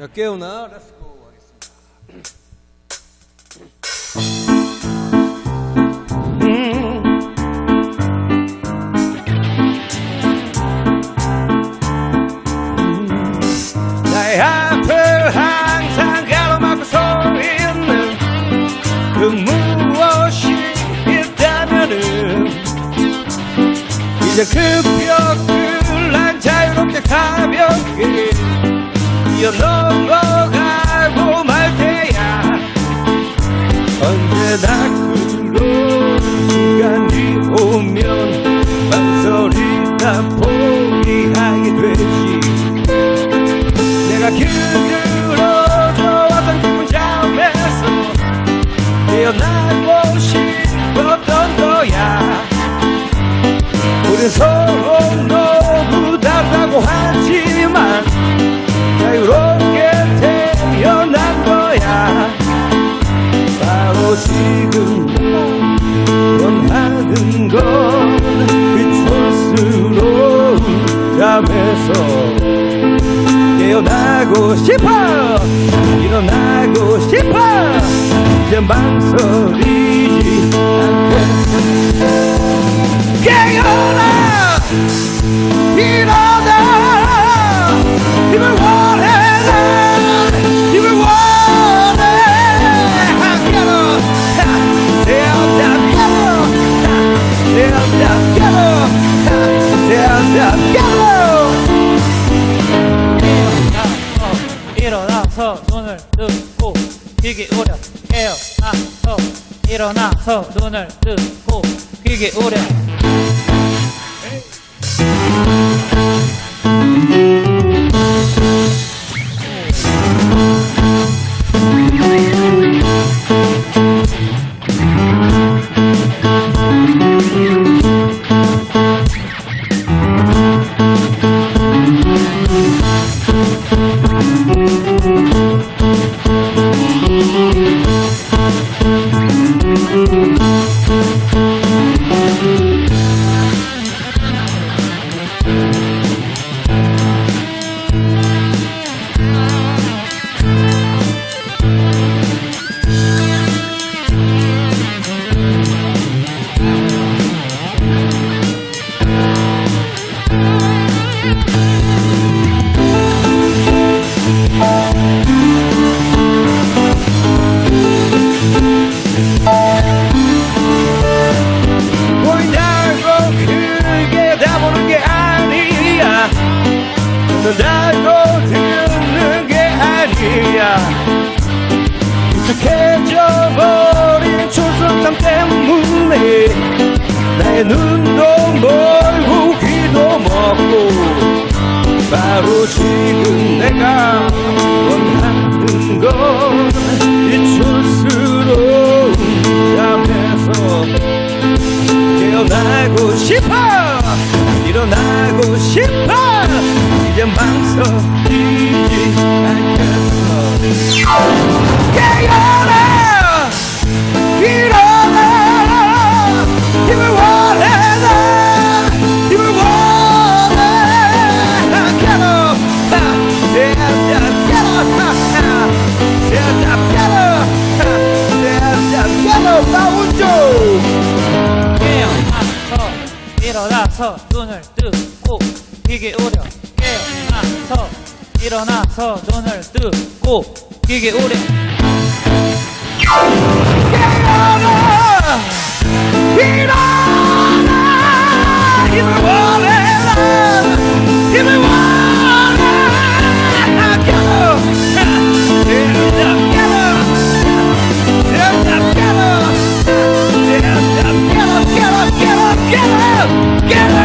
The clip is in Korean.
야 깨우나? let's go 하겠습니다. 나의 앞을 항상 가로막고 서 있는 그 무엇이 있다면은 이제 그 벽을 난 자유롭게 가볍게 뛰어 넘어가고 말 테야. 언제나 그런 순간이 오면 망설이 다 포기하게 되지. 내가 길들어져 왔던 기분 잠에서 깨어나고 싶었던 거야? 우린 서로 너무 다르다고 하지만 지금 원하는 건 그 촌스러운 잠에서 깨어나고 싶어 일어나고 싶어. 이제 망설이지 않겠어 귀 기울여 깨어나서 일어나서 눈을 뜨고 귀 기울여 듣는다고 듣는 게 아니야. 익숙해져 버린 촌스럽담 때문에 나의 눈도 멀고 귀도 먹고 바로 지금 내가 원하는 건이 촌스러운 잠에서 깨어나고 싶어 깨어나 일어나 힘을 원해 난 힘을 원해 깨어나 깨어나 깨어나 깨어나 깨어나 깨어나 나 운전 깨어나서 일어나서 눈을 뜨고 귀 기울여 깨어나서 일어나서 눈을 뜨고 You get all this. Get Get up. Get up, get up, get up, get up, get up!